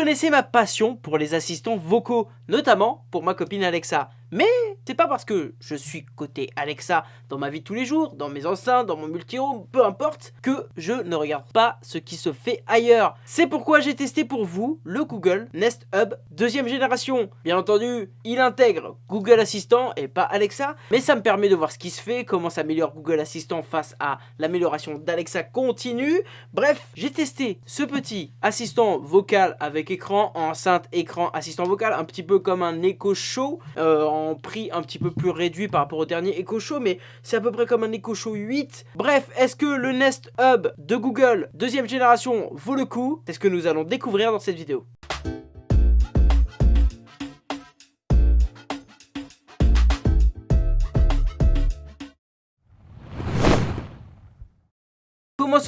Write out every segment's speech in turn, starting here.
connaissez ma passion pour les assistants vocaux, notamment pour ma copine Alexa. Mais c'est pas parce que je suis côté Alexa dans ma vie de tous les jours, dans mes enceintes, dans mon multi-home, peu importe, que je ne regarde pas ce qui se fait ailleurs. C'est pourquoi j'ai testé pour vous le Google Nest Hub deuxième génération. Bien entendu, il intègre Google Assistant et pas Alexa, mais ça me permet de voir ce qui se fait, comment s'améliore Google Assistant face à l'amélioration d'Alexa continue. Bref, j'ai testé ce petit assistant vocal avec écran, enceinte, écran, assistant vocal, un petit peu comme un Echo Show euh, prix un petit peu plus réduit par rapport au dernier Echo Show, mais c'est à peu près comme un Echo Show 8. Bref, est-ce que le Nest Hub de Google deuxième génération vaut le coup? C'est ce que nous allons découvrir dans cette vidéo.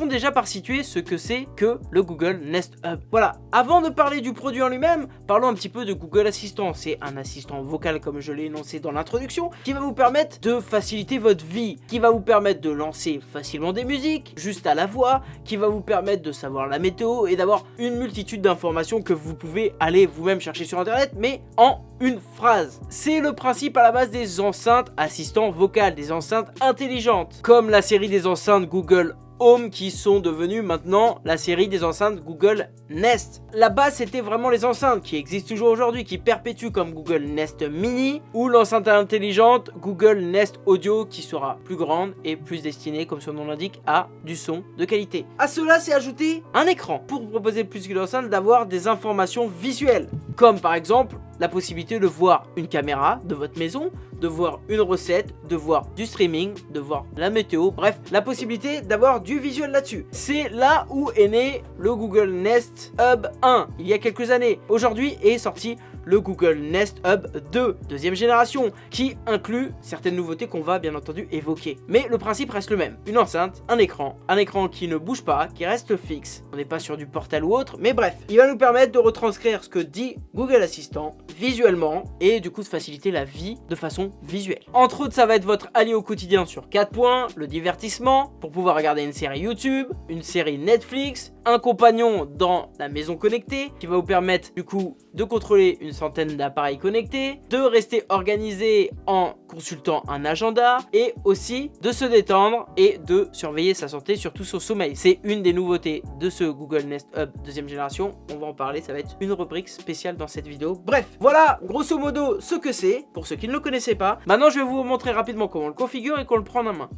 Commençons déjà par situer ce que c'est que le Google Nest Hub. Voilà, avant de parler du produit en lui-même, parlons un petit peu de Google Assistant. C'est un assistant vocal comme je l'ai énoncé dans l'introduction, qui va vous permettre de faciliter votre vie, qui va vous permettre de lancer facilement des musiques, juste à la voix, qui va vous permettre de savoir la météo et d'avoir une multitude d'informations que vous pouvez aller vous-même chercher sur internet, mais en une phrase. C'est le principe à la base des enceintes assistants vocales, des enceintes intelligentes, comme la série des enceintes Google Home qui sont devenus maintenant la série des enceintes Google Nest. La base c'était vraiment les enceintes qui existent toujours aujourd'hui, qui perpétuent comme Google Nest Mini ou l'enceinte intelligente Google Nest Audio qui sera plus grande et plus destinée comme son nom l'indique à du son de qualité. À cela c'est ajouté un écran pour proposer plus que l'enceinte d'avoir des informations visuelles comme par exemple la possibilité de voir une caméra de votre maison, de voir une recette, de voir du streaming, de voir la météo, bref, la possibilité d'avoir du visuel là-dessus. C'est là où est né le Google Nest Hub 1, il y a quelques années. Aujourd'hui est sorti le Google Nest Hub 2, deuxième génération, qui inclut certaines nouveautés qu'on va bien entendu évoquer. Mais le principe reste le même, une enceinte, un écran, un écran qui ne bouge pas, qui reste fixe, on n'est pas sur du portal ou autre, mais bref, il va nous permettre de retranscrire ce que dit Google Assistant visuellement et du coup de faciliter la vie de façon visuelle. Entre autres, ça va être votre allié au quotidien sur 4 points, le divertissement, pour pouvoir regarder une série YouTube, une série Netflix, un compagnon dans la maison connectée qui va vous permettre du coup de contrôler une centaine d'appareils connectés, de rester organisé en consultant un agenda et aussi de se détendre et de surveiller sa santé, surtout son sommeil. C'est une des nouveautés de ce Google Nest Hub deuxième génération. On va en parler, ça va être une rubrique spéciale dans cette vidéo. Bref, voilà grosso modo ce que c'est, pour ceux qui ne le connaissaient pas. Maintenant, je vais vous montrer rapidement comment on le configure et qu'on le prend en main.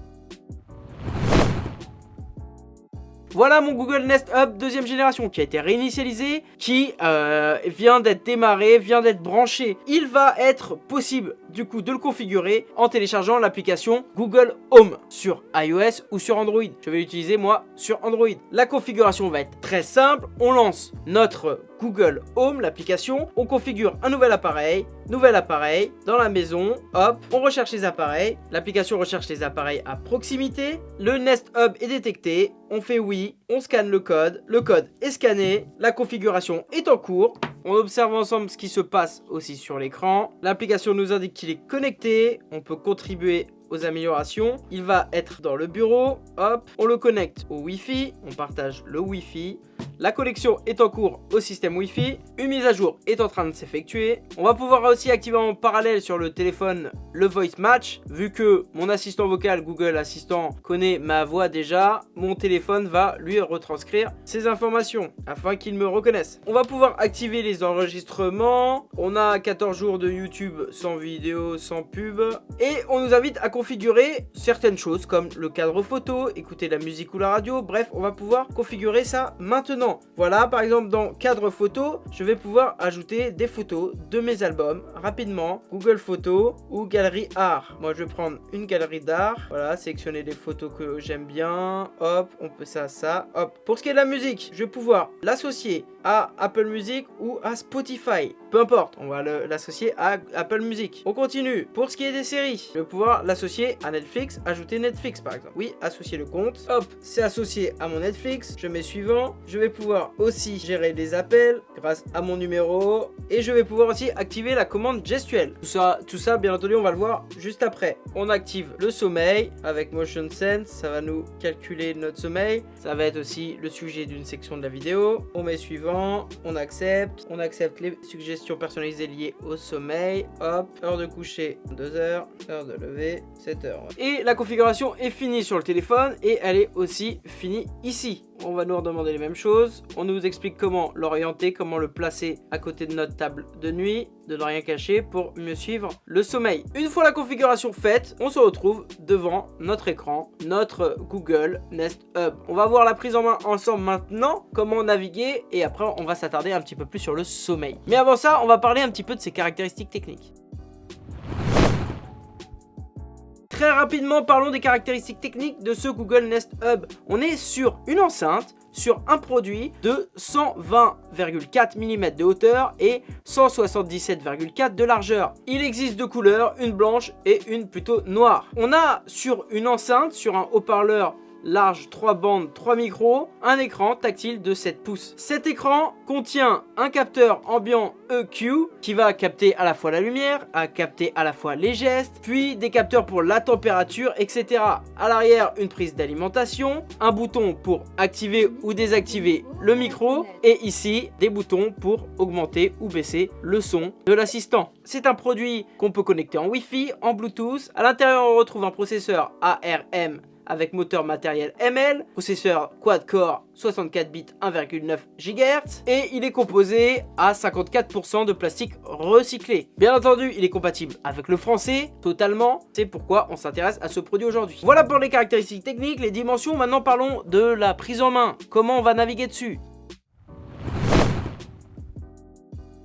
Voilà mon Google Nest Hub deuxième génération qui a été réinitialisé, qui euh, vient d'être démarré, vient d'être branché. Il va être possible du coup de le configurer en téléchargeant l'application Google Home sur iOS ou sur Android. Je vais l'utiliser moi sur Android. La configuration va être très simple. On lance notre Google Home, l'application. On configure un nouvel appareil, nouvel appareil, dans la maison, hop, on recherche les appareils. L'application recherche les appareils à proximité. Le Nest Hub est détecté, on fait oui, on scanne le code, le code est scanné, la configuration est en cours. On observe ensemble ce qui se passe aussi sur l'écran. L'application nous indique qu'il est connecté. On peut contribuer améliorations. Il va être dans le bureau. Hop, on le connecte au Wi-Fi. On partage le Wi-Fi. La connexion est en cours au système Wi-Fi. Une mise à jour est en train de s'effectuer. On va pouvoir aussi activer en parallèle sur le téléphone le Voice Match. Vu que mon assistant vocal Google Assistant connaît ma voix déjà, mon téléphone va lui retranscrire ces informations afin qu'il me reconnaisse. On va pouvoir activer les enregistrements. On a 14 jours de YouTube sans vidéo, sans pub. Et on nous invite à configurer certaines choses comme le cadre photo, écouter la musique ou la radio. Bref, on va pouvoir configurer ça maintenant. Voilà, par exemple, dans cadre photo, je vais pouvoir ajouter des photos de mes albums rapidement. Google Photos ou Galerie Art. Moi, je vais prendre une galerie d'art. Voilà, sélectionner des photos que j'aime bien. Hop, on peut ça, ça. Hop. Pour ce qui est de la musique, je vais pouvoir l'associer à Apple Music ou à Spotify. Peu importe, on va l'associer à Apple Music. On continue. Pour ce qui est des séries, je vais pouvoir l'associer à Netflix, ajouter Netflix par exemple. Oui, associer le compte. Hop, c'est associé à mon Netflix. Je mets suivant. Je vais pouvoir aussi gérer les appels grâce à mon numéro. Et je vais pouvoir aussi activer la commande gestuelle. Tout ça, tout ça, bien entendu, on va le voir juste après. On active le sommeil avec Motion Sense. Ça va nous calculer notre sommeil. Ça va être aussi le sujet d'une section de la vidéo. On met suivant. On accepte. On accepte les suggestions personnalisées liées au sommeil. Hop, heure de coucher 2 heures, heure de lever 7 heures. Et la configuration est finie sur le téléphone et elle est aussi finie ici on va nous redemander les mêmes choses. On nous explique comment l'orienter, comment le placer à côté de notre table de nuit, de ne rien cacher pour mieux suivre le sommeil. Une fois la configuration faite, on se retrouve devant notre écran, notre Google Nest Hub. On va voir la prise en main ensemble maintenant, comment naviguer et après on va s'attarder un petit peu plus sur le sommeil. Mais avant ça, on va parler un petit peu de ses caractéristiques techniques. Très rapidement, parlons des caractéristiques techniques de ce Google Nest Hub. On est sur une enceinte sur un produit de 120,4 mm de hauteur et 177,4 de largeur. Il existe deux couleurs, une blanche et une plutôt noire. On a sur une enceinte, sur un haut-parleur large 3 bandes, 3 micros, un écran tactile de 7 pouces. Cet écran contient un capteur ambiant EQ qui va capter à la fois la lumière, à capter à la fois les gestes, puis des capteurs pour la température, etc. À l'arrière, une prise d'alimentation, un bouton pour activer ou désactiver le micro, et ici, des boutons pour augmenter ou baisser le son de l'assistant. C'est un produit qu'on peut connecter en Wi-Fi, en Bluetooth. À l'intérieur, on retrouve un processeur ARM avec moteur matériel ML, processeur quad-core 64 bits 1,9 GHz et il est composé à 54% de plastique recyclé. Bien entendu, il est compatible avec le français totalement, c'est pourquoi on s'intéresse à ce produit aujourd'hui. Voilà pour les caractéristiques techniques, les dimensions, maintenant parlons de la prise en main, comment on va naviguer dessus?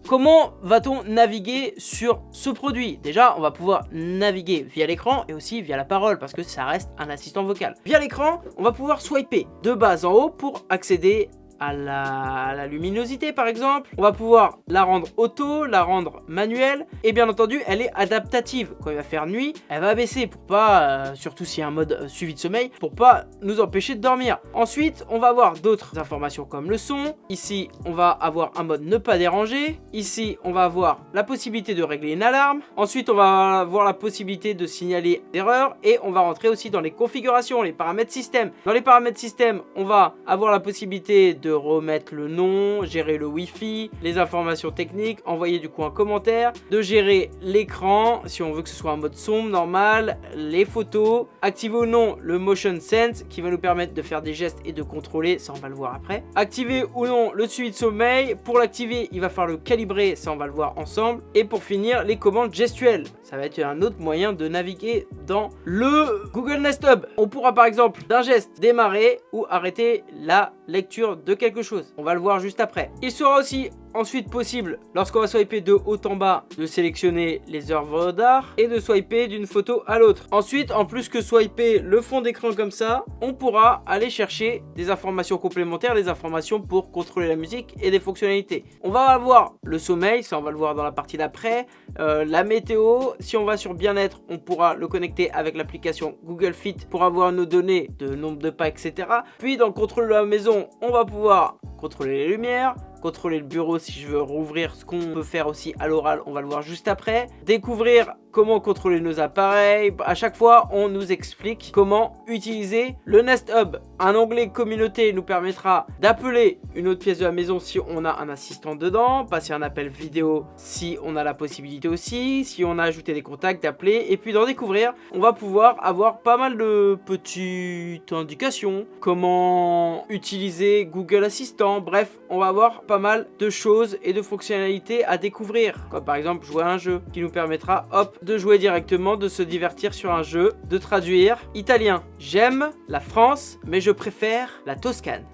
Comment va-t-on naviguer sur ce produit? Déjà, on va pouvoir naviguer via l'écran et aussi via la parole parce que ça reste un assistant vocal. Via l'écran, on va pouvoir swiper de bas en haut pour accéder à la, luminosité par exemple. On va pouvoir la rendre auto, la rendre manuelle et bien entendu elle est adaptative. Quand il va faire nuit, elle va baisser pour pas, euh, surtout s'il y a un mode euh, suivi de sommeil, pour pas nous empêcher de dormir. Ensuite on va avoir d'autres informations comme le son. Ici on va avoir un mode ne pas déranger. Ici on va avoir la possibilité de régler une alarme. Ensuite on va avoir la possibilité de signaler d'erreur et on va rentrer aussi dans les configurations, les paramètres système. Dans les paramètres système on va avoir la possibilité de remettre le nom, gérer le wifi, les informations techniques, envoyer du coup un commentaire, de gérer l'écran si on veut que ce soit un mode sombre, normal, les photos, activer ou non le motion sense qui va nous permettre de faire des gestes et de contrôler, ça on va le voir après. Activer ou non le suivi de sommeil, pour l'activer il va falloir le calibrer, ça on va le voir ensemble. Et pour finir les commandes gestuelles, ça va être un autre moyen de naviguer dans le Google Nest Hub. On pourra par exemple d'un geste démarrer ou arrêter la lecture de quelque chose. On va le voir juste après. Il sera aussi ensuite possible, lorsqu'on va swiper de haut en bas, de sélectionner les œuvres d'art et de swiper d'une photo à l'autre. Ensuite, en plus que swiper le fond d'écran comme ça, on pourra aller chercher des informations complémentaires, des informations pour contrôler la musique et des fonctionnalités. On va avoir le sommeil, ça on va le voir dans la partie d'après, euh, la météo, si on va sur bien-être, on pourra le connecter avec l'application Google Fit pour avoir nos données de nombre de pas, etc. Puis dans le contrôle de la maison, on va pouvoir contrôler les lumières, contrôler le bureau si je veux rouvrir ce qu'on peut faire aussi à l'oral on va le voir juste après. Découvrir comment contrôler nos appareils. À chaque fois on nous explique comment utiliser le Nest Hub. Un onglet communauté nous permettra d'appeler une autre pièce de la maison si on a un assistant dedans passer un appel vidéo si on a la possibilité aussi si on a ajouté des contacts d'appeler et puis d'en découvrir. On va pouvoir avoir pas mal de petites indications. Comment utiliser Google Assistant. Bref on va avoir pas mal de choses et de fonctionnalités à découvrir. Comme par exemple jouer à un jeu qui nous permettra hop de jouer directement, de se divertir sur un jeu, de traduire. Italien, j'aime la France mais je préfère la Toscane.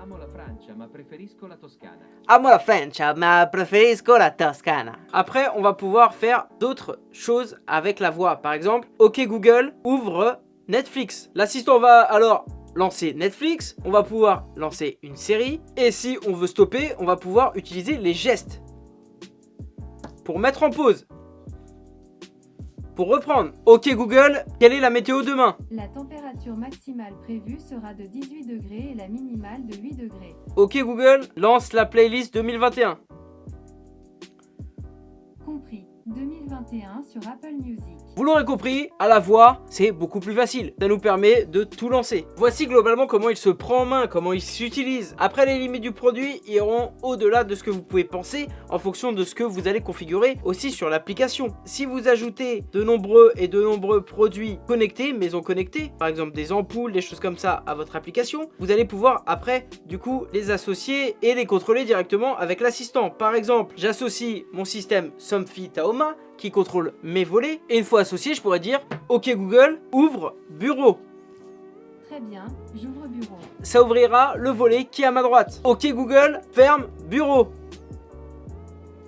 Amo la Francia ma preferisco la Toscana. Amo la Francia ma preferisco la Toscana. Après on va pouvoir faire d'autres choses avec la voix. Par exemple, ok Google, ouvre Netflix. L'assistant va alors lancer Netflix, on va pouvoir lancer une série, et si on veut stopper, on va pouvoir utiliser les gestes. Pour mettre en pause, pour reprendre, ok Google, quelle est la météo demain? La température maximale prévue sera de 18 degrés et la minimale de 8 degrés. Ok Google, lance la playlist 2021. Compris. 2021 sur Apple Music. Vous l'aurez compris, à la voix, c'est beaucoup plus facile. Ça nous permet de tout lancer. Voici globalement comment il se prend en main, comment il s'utilise. Après, les limites du produit iront au-delà de ce que vous pouvez penser en fonction de ce que vous allez configurer aussi sur l'application. Si vous ajoutez de nombreux et de nombreux produits connectés, maisons connectées, par exemple des ampoules, des choses comme ça à votre application, vous allez pouvoir après, du coup, les associer et les contrôler directement avec l'assistant. Par exemple, j'associe mon système Somfy Taoma qui contrôle mes volets. Et une fois associé, je pourrais dire OK Google, ouvre bureau. Très bien, j'ouvre bureau. Ça ouvrira le volet qui est à ma droite. OK Google, ferme bureau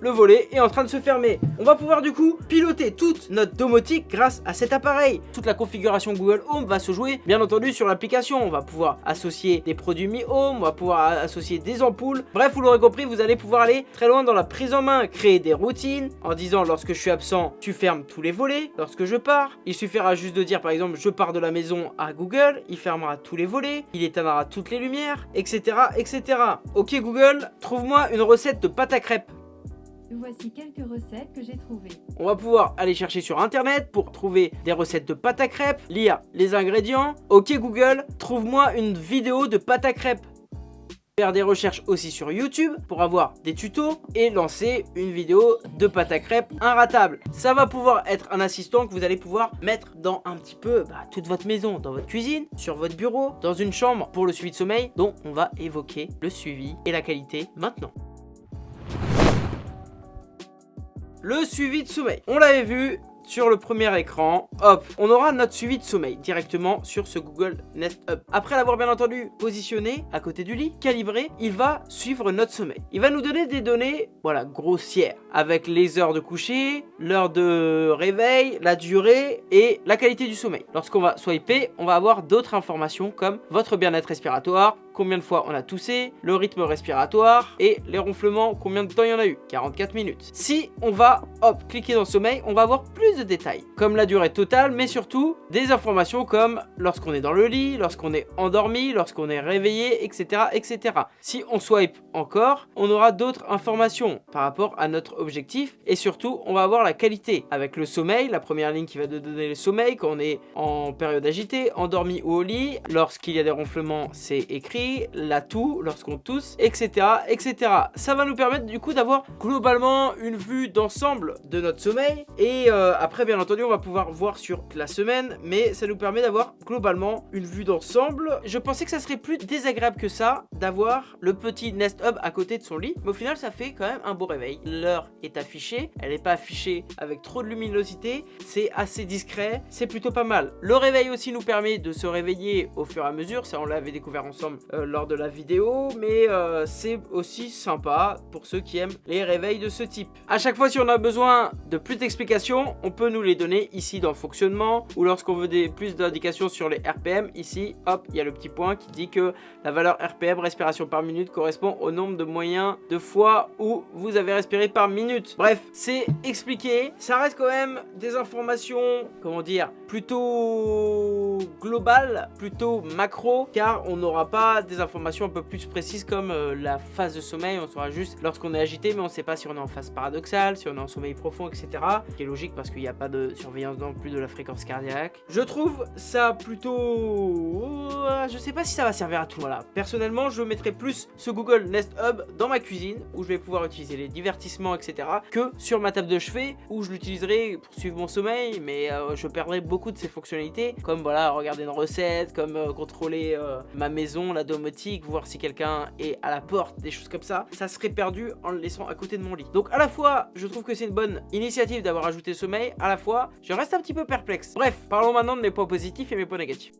le volet est en train de se fermer. On va pouvoir du coup piloter toute notre domotique grâce à cet appareil. Toute la configuration Google Home va se jouer bien entendu sur l'application. On va pouvoir associer des produits Mi Home, on va pouvoir associer des ampoules. Bref, vous l'aurez compris, vous allez pouvoir aller très loin dans la prise en main, créer des routines en disant lorsque je suis absent, tu fermes tous les volets. Lorsque je pars, il suffira juste de dire par exemple je pars de la maison à Google, il fermera tous les volets, il éteindra toutes les lumières, etc. etc. Ok Google, trouve-moi une recette de pâte à crêpes. Voici quelques recettes que j'ai trouvées. On va pouvoir aller chercher sur internet pour trouver des recettes de pâte à crêpes, lire les ingrédients. Ok Google, trouve-moi une vidéo de pâte à crêpes faire des recherches aussi sur YouTube pour avoir des tutos et lancer une vidéo de pâte à crêpes inratable. Ça va pouvoir être un assistant que vous allez pouvoir mettre dans un petit peu bah, toute votre maison, dans votre cuisine, sur votre bureau, dans une chambre pour le suivi de sommeil dont on va évoquer le suivi et la qualité maintenant. Le suivi de sommeil. On l'avait vu, sur le premier écran, hop, on aura notre suivi de sommeil directement sur ce Google Nest Hub. Après l'avoir bien entendu positionné à côté du lit, calibré, il va suivre notre sommeil. Il va nous donner des données, voilà, grossières, avec les heures de coucher, l'heure de réveil, la durée et la qualité du sommeil. Lorsqu'on va swiper, on va avoir d'autres informations comme votre bien-être respiratoire, combien de fois on a toussé, le rythme respiratoire et les ronflements, combien de temps il y en a eu, 44 minutes. Si on va, hop, cliquer dans sommeil, on va avoir plus de détails, comme la durée totale, mais surtout des informations comme lorsqu'on est dans le lit, lorsqu'on est endormi, lorsqu'on est réveillé, etc., etc. Si on swipe encore, on aura d'autres informations par rapport à notre objectif et surtout, on va avoir la qualité avec le sommeil, la première ligne qui va nous donner le sommeil quand on est en période agitée, endormi ou au lit, lorsqu'il y a des ronflements, c'est écrit la toux, lorsqu'on tousse, etc., etc. Ça va nous permettre du coup d'avoir globalement une vue d'ensemble de notre sommeil. Et euh, après, bien entendu, on va pouvoir voir sur la semaine, mais ça nous permet d'avoir globalement une vue d'ensemble. Je pensais que ça serait plus désagréable que ça d'avoir le petit Nest Hub à côté de son lit, mais au final, ça fait quand même un beau réveil. L'heure est affichée, elle n'est pas affichée avec trop de luminosité, c'est assez discret, c'est plutôt pas mal. Le réveil aussi nous permet de se réveiller au fur et à mesure, ça on l'avait découvert ensemble euh, lors de la vidéo, mais euh, c'est aussi sympa pour ceux qui aiment les réveils de ce type. À chaque fois, si on a besoin de plus d'explications, on peut nous les donner ici dans fonctionnement, ou lorsqu'on veut des, plus d'indications sur les RPM, ici, hop, il y a le petit point qui dit que la valeur RPM, respiration par minute, correspond au nombre de moyens de fois où vous avez respiré par minute. Bref, c'est expliqué, ça reste quand même des informations, comment dire, plutôt globales, plutôt macro, car on n'aura pas des informations un peu plus précises comme euh, la phase de sommeil, on saura juste lorsqu'on est agité, mais on ne sait pas si on est en phase paradoxale, si on est en sommeil profond, etc. Ce qui est logique parce qu'il n'y a pas de surveillance non plus de la fréquence cardiaque. Je trouve ça plutôt... Euh, je sais pas si ça va servir à tout. Voilà. Personnellement, je mettrai plus ce Google Nest Hub dans ma cuisine, où je vais pouvoir utiliser les divertissements, etc. que sur ma table de chevet, où je l'utiliserai pour suivre mon sommeil, mais euh, je perdrai beaucoup de ses fonctionnalités, comme voilà, regarder une recette, comme contrôler ma maison, la domotique, voir si quelqu'un est à la porte, des choses comme ça, ça serait perdu en le laissant à côté de mon lit. Donc à la fois, je trouve que c'est une bonne initiative d'avoir ajouté sommeil, à la fois, je reste un petit peu perplexe. Bref, parlons maintenant de mes points positifs et mes points négatifs.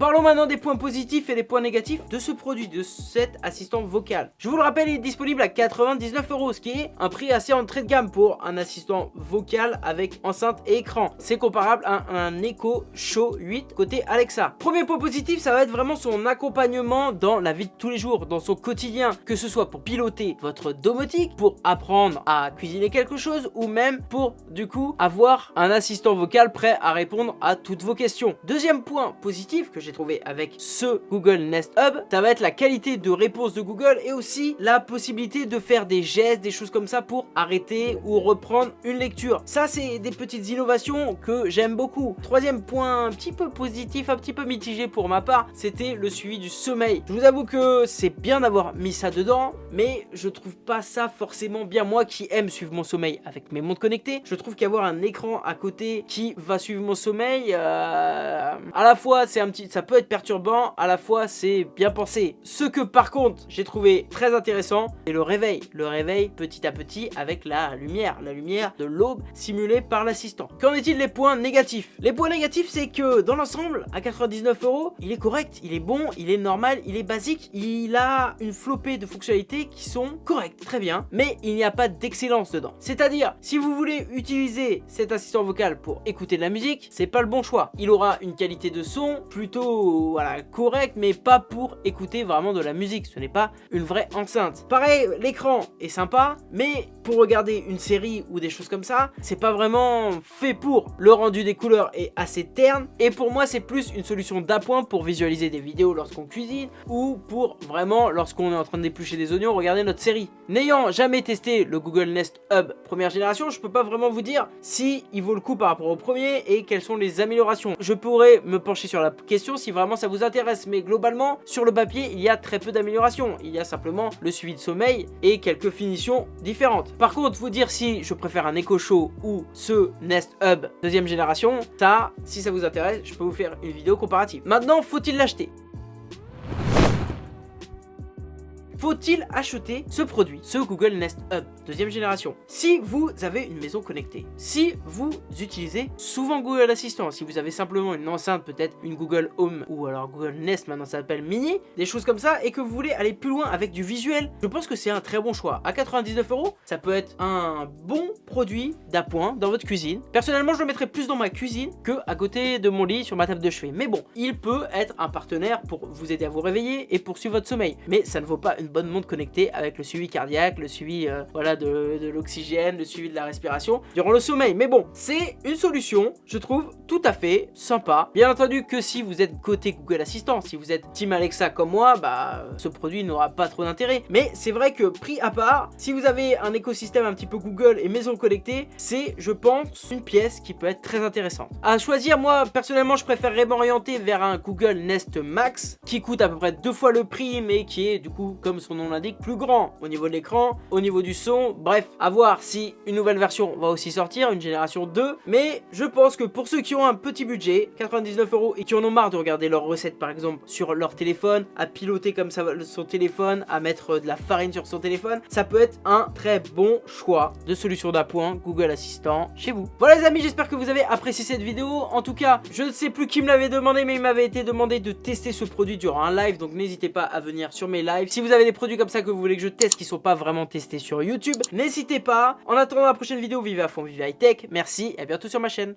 Parlons maintenant des points positifs et des points négatifs de ce produit, de cet assistant vocal. Je vous le rappelle, il est disponible à 99 euros, ce qui est un prix assez entrée de gamme pour un assistant vocal avec enceinte et écran. C'est comparable à un Echo Show 8 côté Alexa. Premier point positif, ça va être vraiment son accompagnement dans la vie de tous les jours, dans son quotidien, que ce soit pour piloter votre domotique, pour apprendre à cuisiner quelque chose ou même pour du coup avoir un assistant vocal prêt à répondre à toutes vos questions. Deuxième point positif que j'ai trouvé avec ce Google Nest Hub, ça va être la qualité de réponse de Google et aussi la possibilité de faire des gestes, des choses comme ça pour arrêter ou reprendre une lecture. Ça c'est des petites innovations que j'aime beaucoup. Troisième point un petit peu positif, un petit peu mitigé pour ma part, c'était le suivi du sommeil. Je vous avoue que c'est bien d'avoir mis ça dedans, mais je trouve pas ça forcément bien. Moi qui aime suivre mon sommeil avec mes montres connectées, je trouve qu'avoir un écran à côté qui va suivre mon sommeil, euh, à la fois c'est un petit, peut être perturbant, à la fois c'est bien pensé. Ce que par contre j'ai trouvé très intéressant, c'est le réveil. Le réveil petit à petit avec la lumière, la lumière de l'aube simulée par l'assistant. Qu'en est-il des points négatifs? Les points négatifs c'est que dans l'ensemble, à 99 euros, il est correct, il est bon, il est normal, il est basique, il a une flopée de fonctionnalités qui sont correctes, très bien, mais il n'y a pas d'excellence dedans. C'est-à-dire, si vous voulez utiliser cet assistant vocal pour écouter de la musique, c'est pas le bon choix. Il aura une qualité de son plutôt voilà, correcte, mais pas pour écouter vraiment de la musique. Ce n'est pas une vraie enceinte. Pareil, l'écran est sympa, mais pour regarder une série ou des choses comme ça, c'est pas vraiment fait pour. Le rendu des couleurs est assez terne, et pour moi, c'est plus une solution d'appoint pour visualiser des vidéos lorsqu'on cuisine, ou pour vraiment, lorsqu'on est en train d'éplucher des oignons, regarder notre série. N'ayant jamais testé le Google Nest Hub première génération, je peux pas vraiment vous dire si il vaut le coup par rapport au premier et quelles sont les améliorations. Je pourrais me pencher sur la question si vraiment ça vous intéresse, mais globalement, sur le papier, il y a très peu d'améliorations. Il y a simplement le suivi de sommeil et quelques finitions différentes. Par contre, vous dire si je préfère un Echo Show ou ce Nest Hub deuxième génération, ça, si ça vous intéresse, je peux vous faire une vidéo comparative. Maintenant, faut-il l'acheter? Faut-il acheter ce produit, ce Google Nest Hub deuxième génération? Si vous avez une maison connectée, si vous utilisez souvent Google Assistant, si vous avez simplement une enceinte, peut-être une Google Home ou alors Google Nest, maintenant ça s'appelle Mini, des choses comme ça, et que vous voulez aller plus loin avec du visuel, je pense que c'est un très bon choix. À 99 euros, ça peut être un bon produit d'appoint dans votre cuisine. Personnellement, je le mettrais plus dans ma cuisine que à côté de mon lit sur ma table de chevet. Mais bon, il peut être un partenaire pour vous aider à vous réveiller et poursuivre votre sommeil. Mais ça ne vaut pas une bonne montre connectée avec le suivi cardiaque, le suivi euh, voilà, de, de l'oxygène, le suivi de la respiration durant le sommeil. Mais bon, c'est une solution, je trouve, tout à fait sympa. Bien entendu que si vous êtes côté Google Assistant, si vous êtes Team Alexa comme moi, bah ce produit n'aura pas trop d'intérêt. Mais c'est vrai que prix à part, si vous avez un écosystème un petit peu Google et maison connectée, c'est, je pense, une pièce qui peut être très intéressante. À choisir, moi, personnellement, je préférerais m'orienter vers un Google Nest Max qui coûte à peu près deux fois le prix, mais qui est du coup, comme son nom l'indique, plus grand au niveau de l'écran, au niveau du son. Bref, à voir si une nouvelle version va aussi sortir, une génération 2. Mais je pense que pour ceux qui ont un petit budget, 99 euros, et qui en ont marre de regarder leurs recettes par exemple sur leur téléphone, à piloter comme ça son téléphone, à mettre de la farine sur son téléphone, ça peut être un très bon choix de solution d'appoint Google Assistant chez vous. Voilà les amis, j'espère que vous avez apprécié cette vidéo. En tout cas, je ne sais plus qui me l'avait demandé, mais il m'avait été demandé de tester ce produit durant un live, donc n'hésitez pas à venir sur mes lives. Si vous avez produits comme ça que vous voulez que je teste qui sont pas vraiment testés sur YouTube, n'hésitez pas. En attendant la prochaine vidéo, vivez à fond, vivez high tech. Merci et à bientôt sur ma chaîne.